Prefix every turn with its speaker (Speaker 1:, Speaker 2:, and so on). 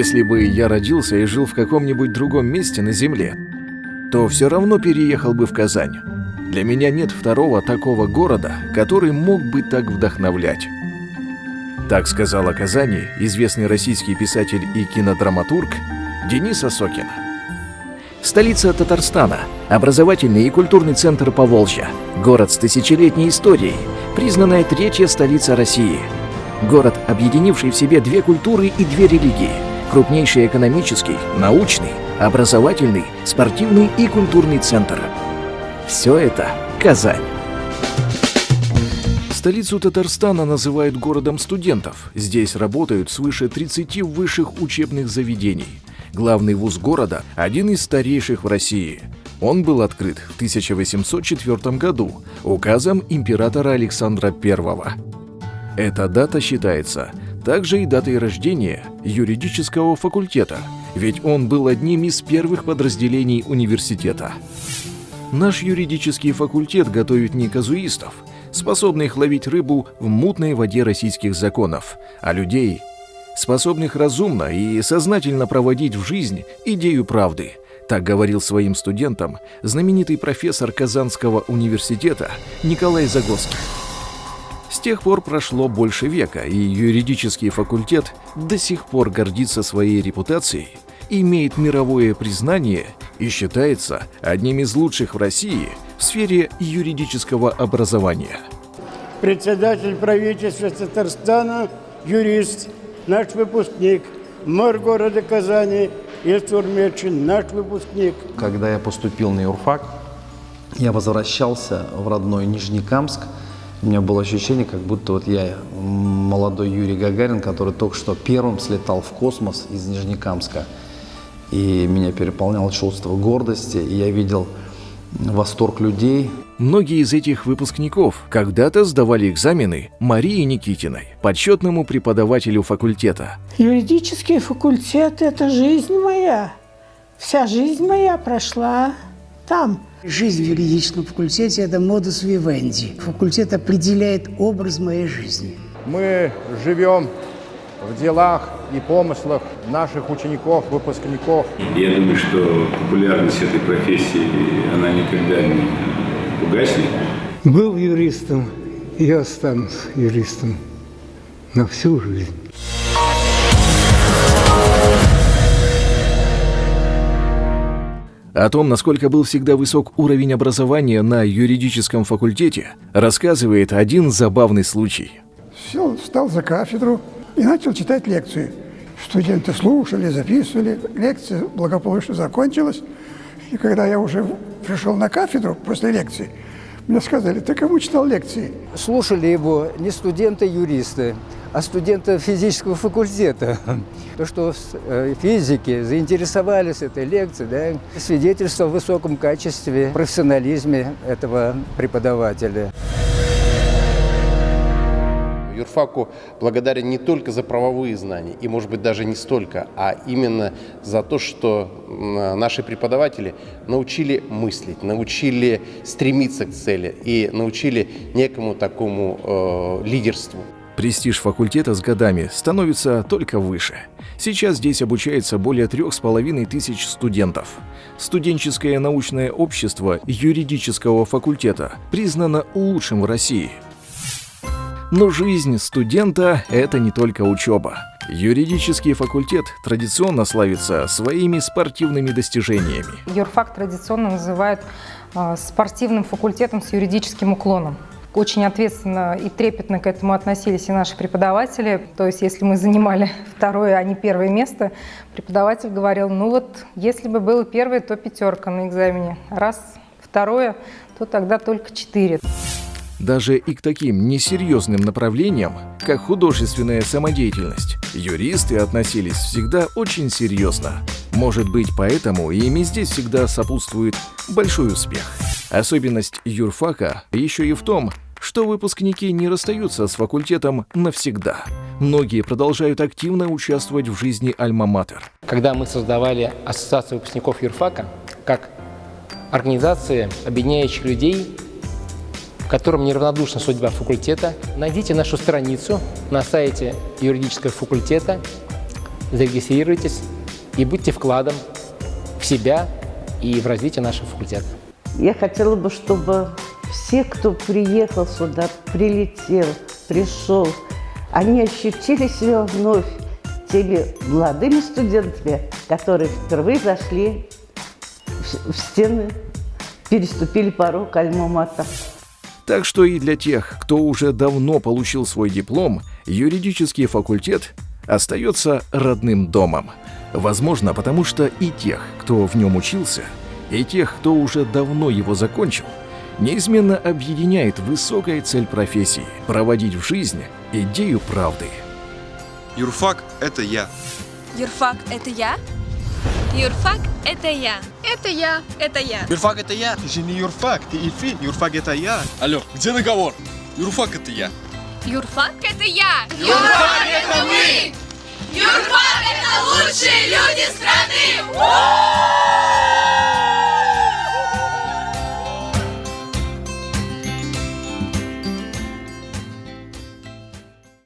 Speaker 1: Если бы я родился и жил в каком-нибудь другом месте на Земле, то все равно переехал бы в Казань. Для меня нет второго такого города, который мог бы так вдохновлять. Так сказал о Казани известный российский писатель и кинодраматург Денис Осокин. Столица Татарстана, образовательный и культурный центр Поволжья, город с тысячелетней историей, признанная третья столица России. Город, объединивший в себе две культуры и две религии, крупнейший экономический, научный, образовательный, спортивный и культурный центр. Все это Казань. Столицу Татарстана называют городом студентов. Здесь работают свыше 30 высших учебных заведений. Главный вуз города – один из старейших в России. Он был открыт в 1804 году указом императора Александра I. Эта дата считается также и датой рождения юридического факультета, ведь он был одним из первых подразделений университета. Наш юридический факультет готовит не казуистов, способных ловить рыбу в мутной воде российских законов, а людей, способных разумно и сознательно проводить в жизнь идею правды. Так говорил своим студентам знаменитый профессор Казанского университета Николай Загорский. С тех пор прошло больше века, и юридический факультет до сих пор гордится своей репутацией, имеет мировое признание и считается одним из лучших в России в сфере юридического образования.
Speaker 2: Председатель правительства Татарстана, юрист, наш выпускник, мэр города Казани Ильсур Мечин, наш выпускник.
Speaker 3: Когда я поступил на юрфак, я возвращался в родной Нижнекамск. У меня было ощущение, как будто вот я молодой Юрий Гагарин, который только что первым слетал в космос из Нижнекамска. И меня переполняло чувство гордости, и я видел восторг людей.
Speaker 1: Многие из этих выпускников когда-то сдавали экзамены Марии Никитиной, подсчетному преподавателю факультета.
Speaker 4: Юридический факультет – это жизнь моя. Вся жизнь моя прошла там.
Speaker 5: Жизнь в юридическом факультете – это модус вивенди. Факультет определяет образ моей жизни.
Speaker 6: Мы живем в делах и помыслах наших учеников, выпускников.
Speaker 7: Я думаю, что популярность этой профессии, она никогда не угаснет.
Speaker 8: Был юристом и останусь юристом на всю жизнь.
Speaker 1: О том, насколько был всегда высок уровень образования на юридическом факультете, рассказывает один забавный случай.
Speaker 9: Сел, встал за кафедру и начал читать лекции. Студенты слушали, записывали. Лекция благополучно закончилась. И когда я уже пришел на кафедру после лекции, мне сказали, ты кому читал лекции?
Speaker 10: Слушали его не студенты-юристы, а студенты физического факультета. То, что э, физики заинтересовались этой лекцией, да, свидетельство о высоком качестве, профессионализме этого преподавателя
Speaker 11: юрфаку благодарен не только за правовые знания, и, может быть, даже не столько, а именно за то, что наши преподаватели научили мыслить, научили стремиться к цели и научили некому такому э, лидерству.
Speaker 1: Престиж факультета с годами становится только выше. Сейчас здесь обучается более трех с половиной тысяч студентов. Студенческое научное общество юридического факультета признано лучшим в России – но жизнь студента – это не только учеба. Юридический факультет традиционно славится своими спортивными достижениями.
Speaker 12: Юрфак традиционно называют э, спортивным факультетом с юридическим уклоном. Очень ответственно и трепетно к этому относились и наши преподаватели. То есть, если мы занимали второе, а не первое место, преподаватель говорил, ну вот, если бы было первое, то пятерка на экзамене. Раз второе, то тогда только четыре.
Speaker 1: Даже и к таким несерьезным направлениям, как художественная самодеятельность, юристы относились всегда очень серьезно. Может быть, поэтому ими здесь всегда сопутствует большой успех. Особенность юрфака еще и в том, что выпускники не расстаются с факультетом навсегда. Многие продолжают активно участвовать в жизни Альма-Матер.
Speaker 13: Когда мы создавали Ассоциацию выпускников юрфака, как организация, объединяющих людей которым неравнодушна судьба факультета, найдите нашу страницу на сайте юридического факультета зарегистрируйтесь и будьте вкладом в себя и в развитие нашего факультета.
Speaker 14: Я хотела бы, чтобы все, кто приехал сюда, прилетел, пришел, они ощутили себя вновь теми молодыми студентами, которые впервые зашли в стены, переступили порог Альма-Мата.
Speaker 1: Так что и для тех, кто уже давно получил свой диплом, юридический факультет остается родным домом. Возможно, потому что и тех, кто в нем учился, и тех, кто уже давно его закончил, неизменно объединяет высокая цель профессии – проводить в жизнь идею правды.
Speaker 15: Юрфак – это я.
Speaker 16: Юрфак – это я? Юрфак – это я. Это я. Это я.
Speaker 15: Юрфак – это я. Ты же не юрфак, ты Ильфи. Юрфак – это я. Алло, где договор? Юрфак – это я.
Speaker 16: Юрфак – это я.
Speaker 17: Юрфак – это мы. Юрфак – это лучшие люди страны!